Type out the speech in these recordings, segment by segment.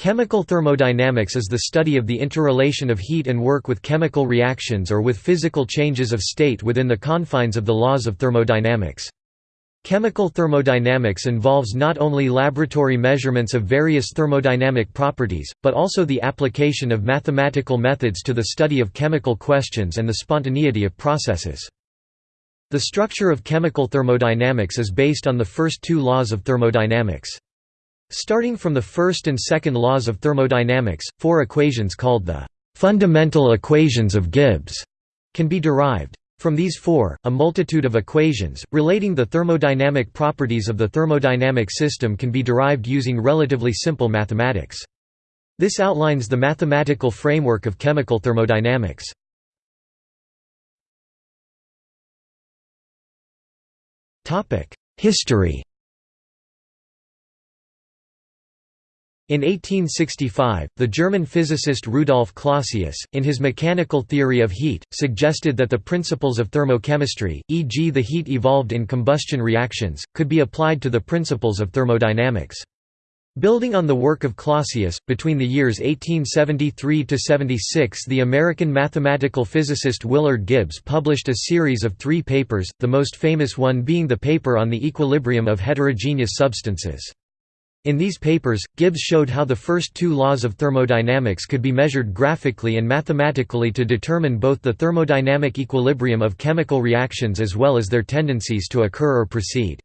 Chemical thermodynamics is the study of the interrelation of heat and work with chemical reactions or with physical changes of state within the confines of the laws of thermodynamics. Chemical thermodynamics involves not only laboratory measurements of various thermodynamic properties, but also the application of mathematical methods to the study of chemical questions and the spontaneity of processes. The structure of chemical thermodynamics is based on the first two laws of thermodynamics. Starting from the first and second laws of thermodynamics, four equations called the fundamental equations of Gibbs can be derived. From these four, a multitude of equations, relating the thermodynamic properties of the thermodynamic system can be derived using relatively simple mathematics. This outlines the mathematical framework of chemical thermodynamics. History In 1865, the German physicist Rudolf Clausius, in his mechanical theory of heat, suggested that the principles of thermochemistry, e.g. the heat evolved in combustion reactions, could be applied to the principles of thermodynamics. Building on the work of Clausius, between the years 1873–76 the American mathematical physicist Willard Gibbs published a series of three papers, the most famous one being the paper on the equilibrium of heterogeneous substances. In these papers, Gibbs showed how the first two laws of thermodynamics could be measured graphically and mathematically to determine both the thermodynamic equilibrium of chemical reactions as well as their tendencies to occur or proceed.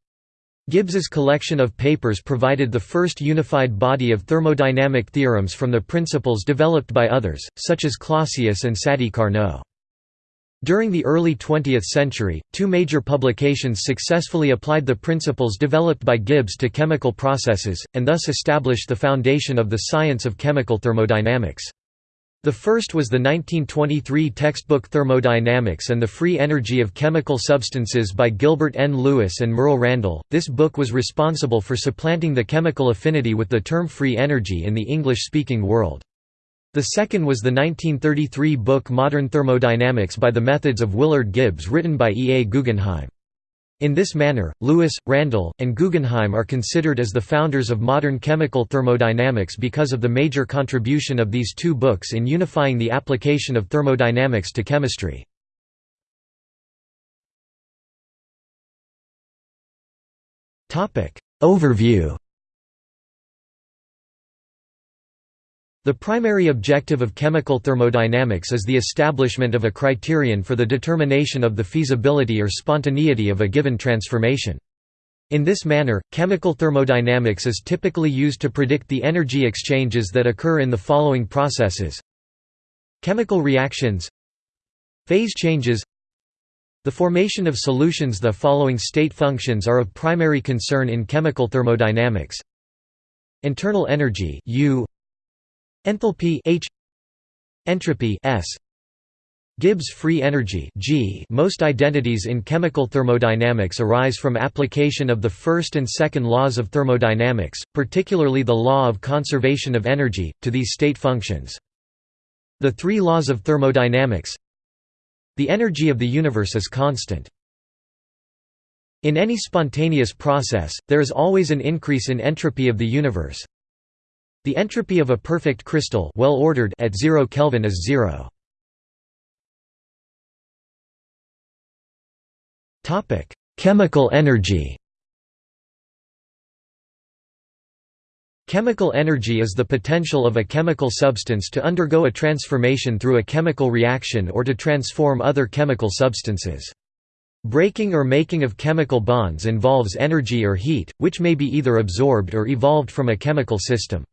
Gibbs's collection of papers provided the first unified body of thermodynamic theorems from the principles developed by others, such as Clausius and Sadi Carnot. During the early 20th century, two major publications successfully applied the principles developed by Gibbs to chemical processes, and thus established the foundation of the science of chemical thermodynamics. The first was the 1923 textbook Thermodynamics and the Free Energy of Chemical Substances by Gilbert N. Lewis and Merle Randall. This book was responsible for supplanting the chemical affinity with the term free energy in the English-speaking world. The second was the 1933 book Modern Thermodynamics by the Methods of Willard Gibbs written by E. A. Guggenheim. In this manner, Lewis, Randall, and Guggenheim are considered as the founders of modern chemical thermodynamics because of the major contribution of these two books in unifying the application of thermodynamics to chemistry. Overview The primary objective of chemical thermodynamics is the establishment of a criterion for the determination of the feasibility or spontaneity of a given transformation. In this manner, chemical thermodynamics is typically used to predict the energy exchanges that occur in the following processes. Chemical reactions. Phase changes. The formation of solutions. The following state functions are of primary concern in chemical thermodynamics. Internal energy U Enthalpy H. Entropy S. Gibbs free energy G. Most identities in chemical thermodynamics arise from application of the first and second laws of thermodynamics, particularly the law of conservation of energy, to these state functions. The three laws of thermodynamics. The energy of the universe is constant. In any spontaneous process, there is always an increase in entropy of the universe, the entropy of a perfect crystal well ordered at 0 Kelvin is 0. Topic: Chemical energy. Chemical energy is the potential of a chemical substance to undergo a transformation through a chemical reaction or to transform other chemical substances. Breaking or making of chemical bonds involves energy or heat, which may be either absorbed or evolved from a chemical system.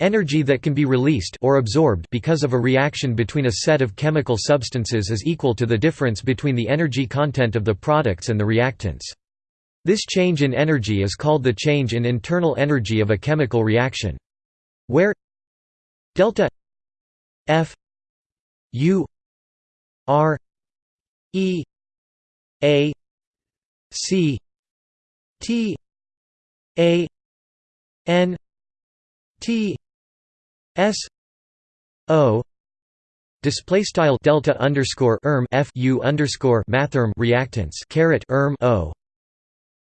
Energy that can be released or absorbed because of a reaction between a set of chemical substances is equal to the difference between the energy content of the products and the reactants. This change in energy is called the change in internal energy of a chemical reaction. Where delta F U R E A C T A N T S O display style delta underscore erm f u underscore mathrm reactants caret erm O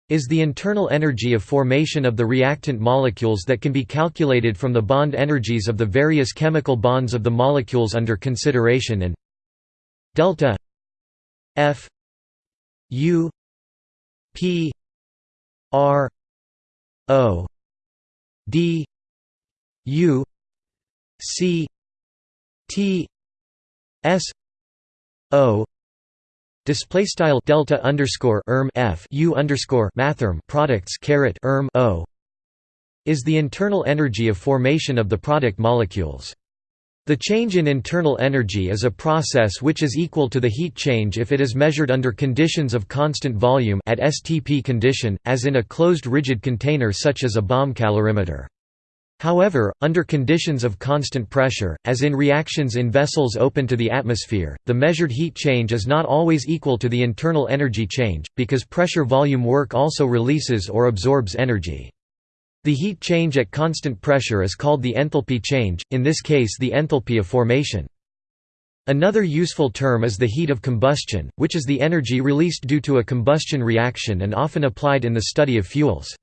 is the internal energy of formation of the reactant molecules that can be calculated from the bond energies of the various chemical bonds of the molecules under consideration and delta F U P R O D U C T S O Display style delta underscore erm f u underscore mathrm products caret erm o is the internal energy of formation of the product molecules. The change in internal energy is a process which is equal to the heat change if it is measured under conditions of constant volume at STP condition, as in a closed rigid container such as a bomb calorimeter. However, under conditions of constant pressure, as in reactions in vessels open to the atmosphere, the measured heat change is not always equal to the internal energy change, because pressure-volume work also releases or absorbs energy. The heat change at constant pressure is called the enthalpy change, in this case the enthalpy of formation. Another useful term is the heat of combustion, which is the energy released due to a combustion reaction and often applied in the study of fuels.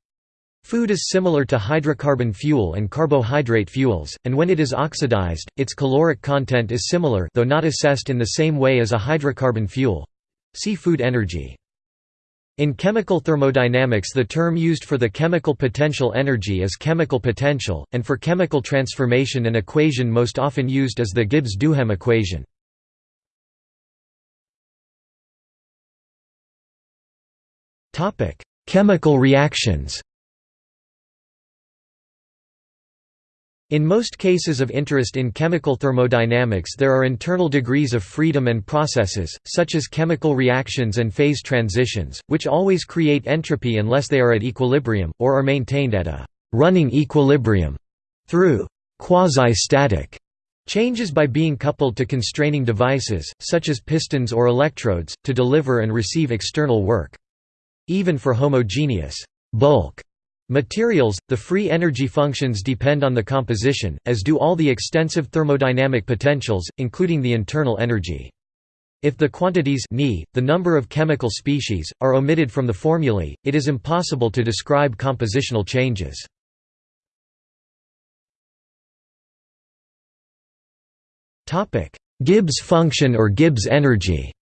Food is similar to hydrocarbon fuel and carbohydrate fuels, and when it is oxidized, its caloric content is similar though not assessed in the same way as a hydrocarbon fuel. See food energy. In chemical thermodynamics the term used for the chemical potential energy is chemical potential, and for chemical transformation an equation most often used is the Gibbs-Duhem equation. Chemical reactions In most cases of interest in chemical thermodynamics there are internal degrees of freedom and processes, such as chemical reactions and phase transitions, which always create entropy unless they are at equilibrium, or are maintained at a «running equilibrium» through «quasi-static» changes by being coupled to constraining devices, such as pistons or electrodes, to deliver and receive external work. Even for homogeneous bulk Materials, the free energy functions depend on the composition, as do all the extensive thermodynamic potentials, including the internal energy. If the quantities the number of chemical species, are omitted from the formulae, it is impossible to describe compositional changes. Gibbs function or Gibbs energy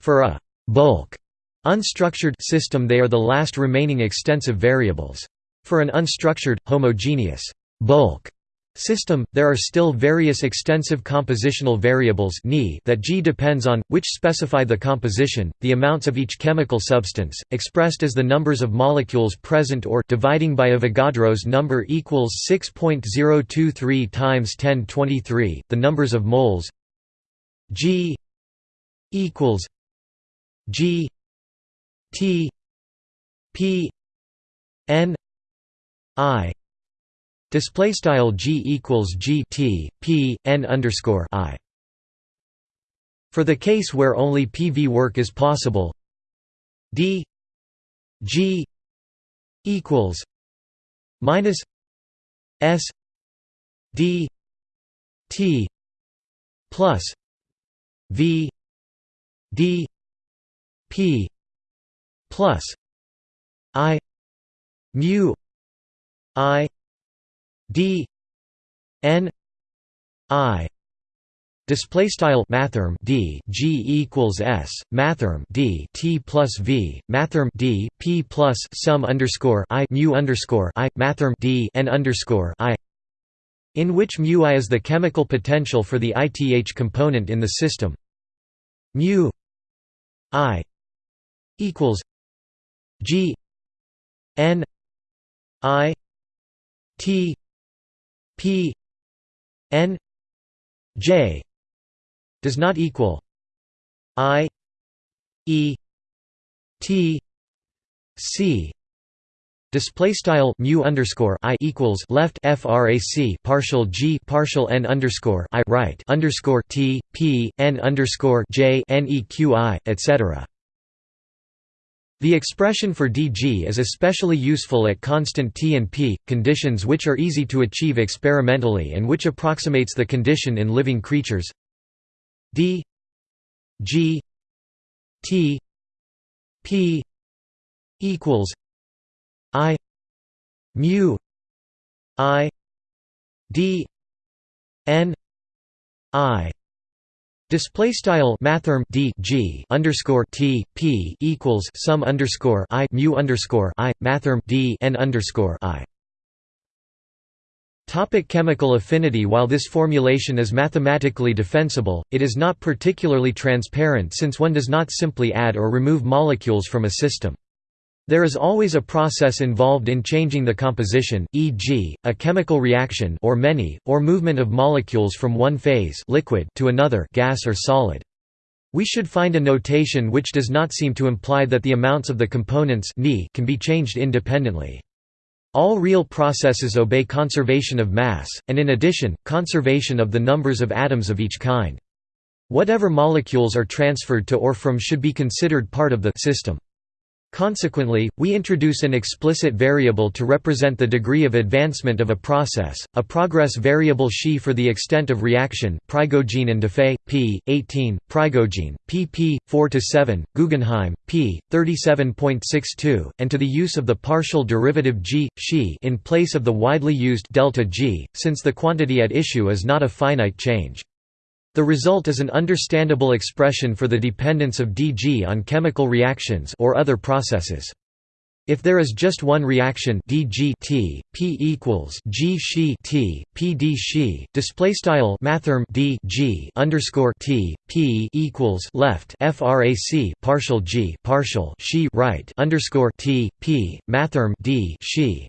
For a bulk Unstructured system they are the last remaining extensive variables. For an unstructured, homogeneous bulk system, there are still various extensive compositional variables that G depends on, which specify the composition, the amounts of each chemical substance, expressed as the numbers of molecules present or dividing by Avogadro's number equals 6.023 times 1023, the numbers of moles G equals G T P N I. Display style G equals G T P N underscore I. For the case where only PV work is possible D G equals minus S D T plus V D P plus i mu i d n i Display style mathrm d g equals s mathrm d t plus v mathrm d p plus sum underscore i mu underscore i mathrm d n underscore i, in which mu i is the chemical potential for the ith component in the system. Mu i equals G N I T P N J does not equal I E T C Display style mu underscore i equals left frac partial g partial n underscore i right underscore t p n underscore j n e q i etc. The expression for dg is especially useful at constant T and P, conditions which are easy to achieve experimentally and which approximates the condition in living creatures. D g t P equals I mu I D N I Display style mathrm d g underscore t p equals sum underscore i mu underscore i mathrm d n underscore i. Topic chemical affinity While this formulation is mathematically defensible, it is not particularly transparent since one does not simply add or remove molecules from a system. There is always a process involved in changing the composition, e.g., a chemical reaction or many, or movement of molecules from one phase liquid to another gas or solid. We should find a notation which does not seem to imply that the amounts of the components can be changed independently. All real processes obey conservation of mass, and in addition, conservation of the numbers of atoms of each kind. Whatever molecules are transferred to or from should be considered part of the system. Consequently, we introduce an explicit variable to represent the degree of advancement of a process, a progress variable xi for the extent of reaction Prigogine and Defay, p. 18, Prigogine, pp. 4–7, Guggenheim, p. 37.62, and to the use of the partial derivative g, xi in place of the widely used delta g, since the quantity at issue is not a finite change. The result is an understandable expression for the dependence of dg on chemical reactions or other processes. If there is just one reaction dg t, p equals g she t, p d she, display style mathrm d g underscore t, p equals left frac partial g partial she right underscore t, p mathrm d she.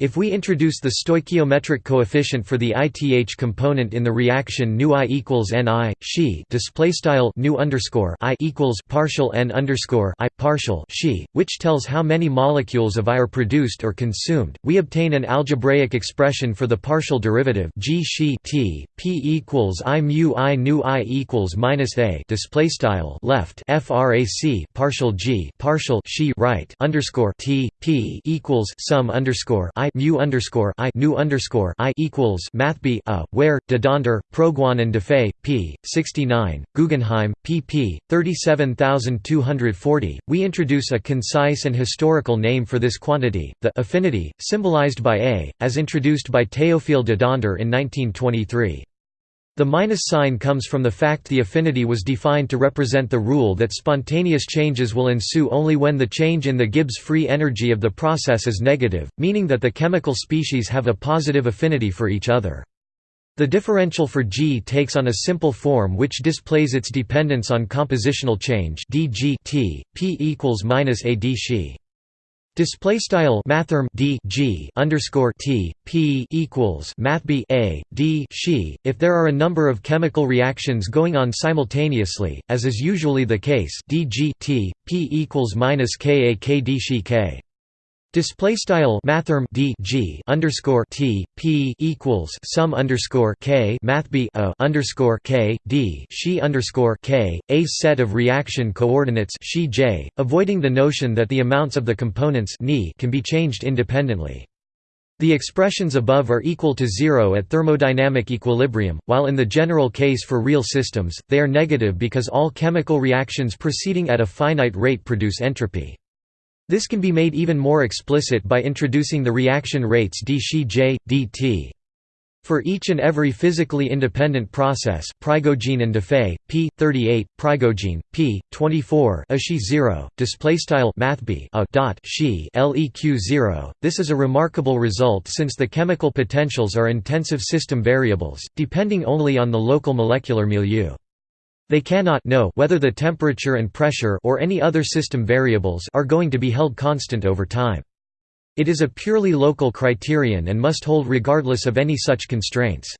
If we introduce the stoichiometric coefficient for the ith component in the reaction nu i equals ni, she display style nu underscore i equals partial n underscore i partial she, which tells how many molecules of I are produced or consumed, we obtain an algebraic expression for the partial derivative g she t p equals i mu i nu i equals minus a display style left frac partial g partial she right underscore t p equals sum underscore i mu underscore i nu underscore i equals mathb a uh, where Dedander, Prigogine and Defay p 69 Guggenheim pp 37240 we introduce a concise and historical name for this quantity the affinity symbolized by a as introduced by Théophile De Donder in 1923 the minus sign comes from the fact the affinity was defined to represent the rule that spontaneous changes will ensue only when the change in the Gibbs free energy of the process is negative, meaning that the chemical species have a positive affinity for each other. The differential for G takes on a simple form which displays its dependence on compositional change dg t, p equals minus a d she. Display style mathrm d g underscore t p equals mathb a d she. If there are a number of chemical reactions going on simultaneously, as is usually the case, d g t p equals minus k a k d she k. Display style mathrm d g underscore t p equals sum underscore k math b a underscore k d she underscore k a set of reaction coordinates she j, avoiding the notion that the amounts of the components ni can be changed independently. The expressions above are equal to zero at thermodynamic equilibrium, while in the general case for real systems, they are negative because all chemical reactions proceeding at a finite rate produce entropy. This can be made even more explicit by introducing the reaction rates d j, dt. For each and every physically independent process Prigogine and Defay, p. 38, Prigogine, p. 24 Ashi 0, displaystyle mathb a dot she leq 0. This is a remarkable result since the chemical potentials are intensive system variables, depending only on the local molecular milieu. They cannot know whether the temperature and pressure or any other system variables are going to be held constant over time. It is a purely local criterion and must hold regardless of any such constraints.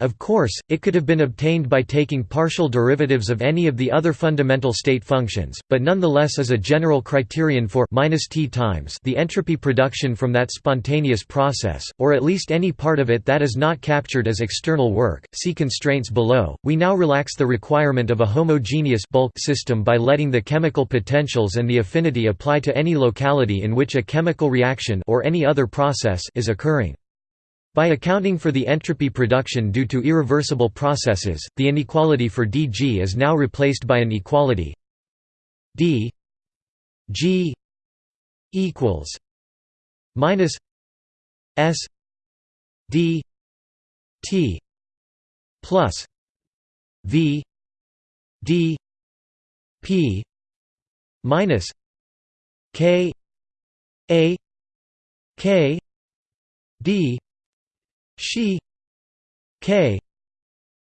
Of course, it could have been obtained by taking partial derivatives of any of the other fundamental state functions, but nonetheless is a general criterion for minus t times the entropy production from that spontaneous process, or at least any part of it that is not captured as external work. See constraints below. We now relax the requirement of a homogeneous bulk system by letting the chemical potentials and the affinity apply to any locality in which a chemical reaction or any other process is occurring. By accounting for the entropy production due to irreversible processes, the inequality for dg is now replaced by an equality d G equals minus S D T plus V D P minus K A K D she K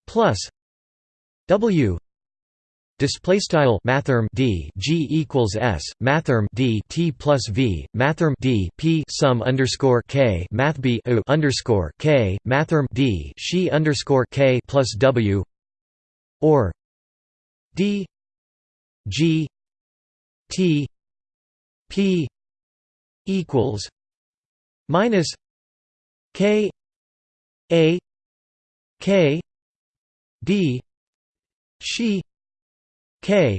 plus W Display style mathrm d g equals s mathrm d t plus v mathrm d p sum underscore k math b underscore k mathrm d she underscore k plus w or d g t p equals minus k a k d she k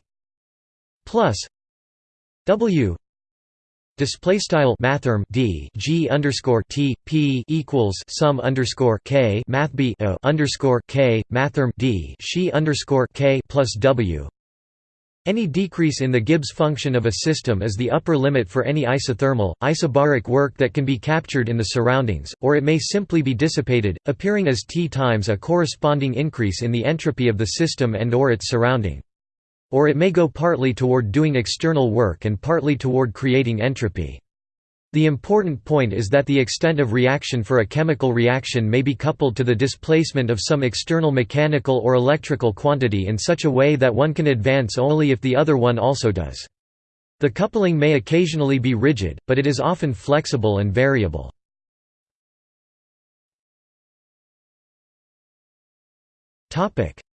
plus w. Display style mathrm d g underscore t p equals sum underscore k math b o underscore k mathrm d she underscore k plus w any decrease in the Gibbs function of a system is the upper limit for any isothermal, isobaric work that can be captured in the surroundings, or it may simply be dissipated, appearing as T times a corresponding increase in the entropy of the system and or its surrounding. Or it may go partly toward doing external work and partly toward creating entropy. The important point is that the extent of reaction for a chemical reaction may be coupled to the displacement of some external mechanical or electrical quantity in such a way that one can advance only if the other one also does. The coupling may occasionally be rigid, but it is often flexible and variable.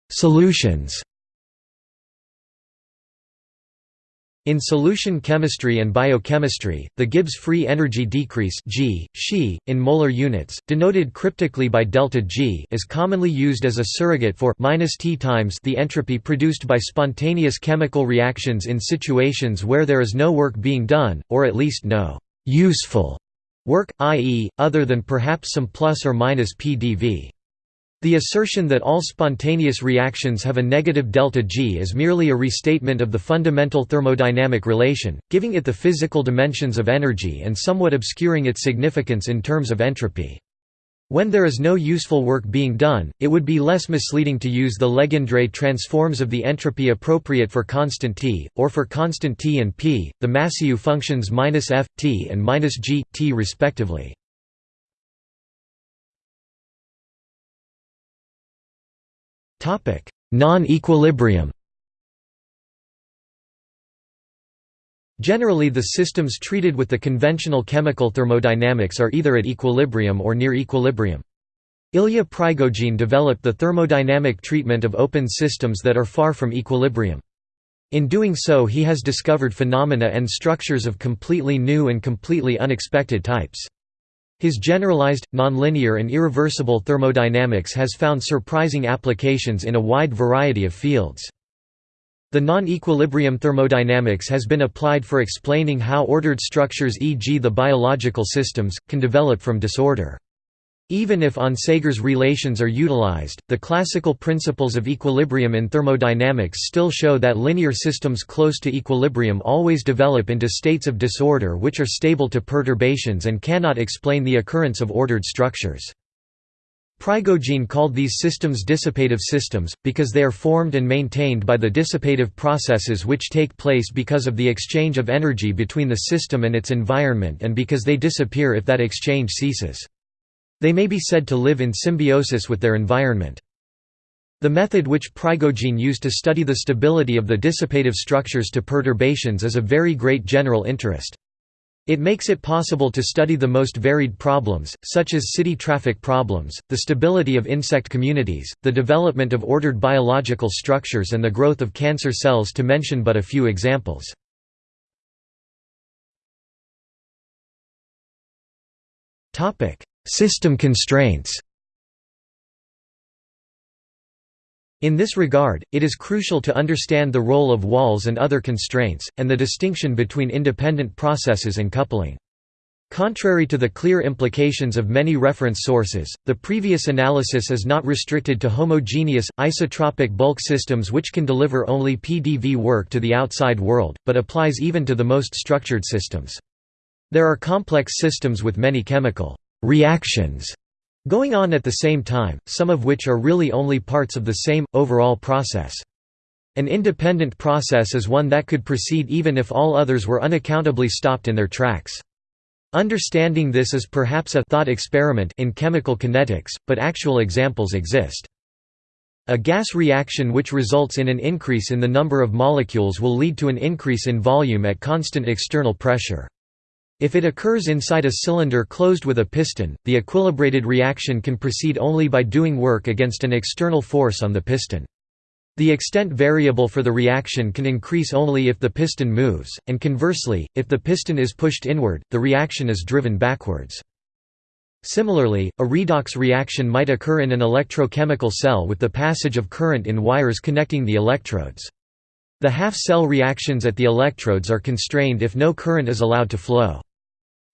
Solutions In solution chemistry and biochemistry, the Gibbs free energy decrease G, She, in molar units, denoted cryptically by delta G, is commonly used as a surrogate for minus T times the entropy produced by spontaneous chemical reactions in situations where there is no work being done, or at least no useful work, i.e., other than perhaps some plus or minus pdV. The assertion that all spontaneous reactions have a negative delta G is merely a restatement of the fundamental thermodynamic relation, giving it the physical dimensions of energy and somewhat obscuring its significance in terms of entropy. When there is no useful work being done, it would be less misleading to use the Legendre transforms of the entropy appropriate for constant T, or for constant T and P, the Massieu functions minus -f, T and minus -g, T respectively. Non-equilibrium Generally the systems treated with the conventional chemical thermodynamics are either at equilibrium or near equilibrium. Ilya Prigogine developed the thermodynamic treatment of open systems that are far from equilibrium. In doing so he has discovered phenomena and structures of completely new and completely unexpected types. His generalized, nonlinear and irreversible thermodynamics has found surprising applications in a wide variety of fields. The non-equilibrium thermodynamics has been applied for explaining how ordered structures e.g. the biological systems, can develop from disorder. Even if Onsager's relations are utilized, the classical principles of equilibrium in thermodynamics still show that linear systems close to equilibrium always develop into states of disorder which are stable to perturbations and cannot explain the occurrence of ordered structures. Prigogine called these systems dissipative systems, because they are formed and maintained by the dissipative processes which take place because of the exchange of energy between the system and its environment and because they disappear if that exchange ceases. They may be said to live in symbiosis with their environment. The method which Prigogine used to study the stability of the dissipative structures to perturbations is of very great general interest. It makes it possible to study the most varied problems, such as city traffic problems, the stability of insect communities, the development of ordered biological structures and the growth of cancer cells to mention but a few examples. System constraints In this regard, it is crucial to understand the role of walls and other constraints, and the distinction between independent processes and coupling. Contrary to the clear implications of many reference sources, the previous analysis is not restricted to homogeneous, isotropic bulk systems which can deliver only PDV work to the outside world, but applies even to the most structured systems. There are complex systems with many chemical reactions going on at the same time, some of which are really only parts of the same, overall process. An independent process is one that could proceed even if all others were unaccountably stopped in their tracks. Understanding this is perhaps a thought experiment in chemical kinetics, but actual examples exist. A gas reaction which results in an increase in the number of molecules will lead to an increase in volume at constant external pressure. If it occurs inside a cylinder closed with a piston, the equilibrated reaction can proceed only by doing work against an external force on the piston. The extent variable for the reaction can increase only if the piston moves, and conversely, if the piston is pushed inward, the reaction is driven backwards. Similarly, a redox reaction might occur in an electrochemical cell with the passage of current in wires connecting the electrodes. The half-cell reactions at the electrodes are constrained if no current is allowed to flow.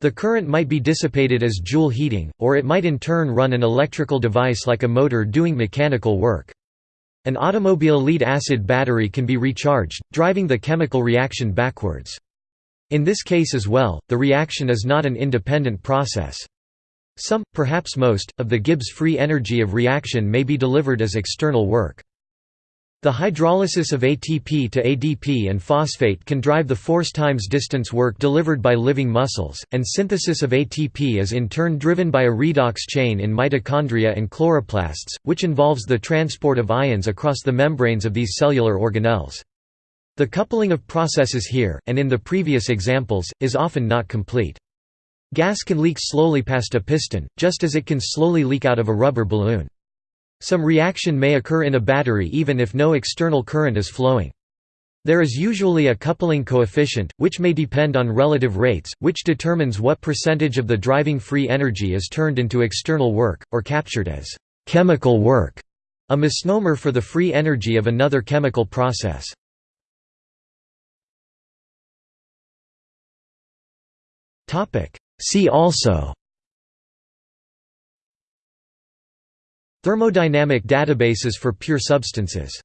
The current might be dissipated as Joule heating, or it might in turn run an electrical device like a motor doing mechanical work. An automobile lead-acid battery can be recharged, driving the chemical reaction backwards. In this case as well, the reaction is not an independent process. Some, perhaps most, of the Gibbs free energy of reaction may be delivered as external work. The hydrolysis of ATP to ADP and phosphate can drive the force times distance work delivered by living muscles, and synthesis of ATP is in turn driven by a redox chain in mitochondria and chloroplasts, which involves the transport of ions across the membranes of these cellular organelles. The coupling of processes here, and in the previous examples, is often not complete. Gas can leak slowly past a piston, just as it can slowly leak out of a rubber balloon. Some reaction may occur in a battery even if no external current is flowing. There is usually a coupling coefficient, which may depend on relative rates, which determines what percentage of the driving free energy is turned into external work, or captured as chemical work, a misnomer for the free energy of another chemical process. See also Thermodynamic databases for pure substances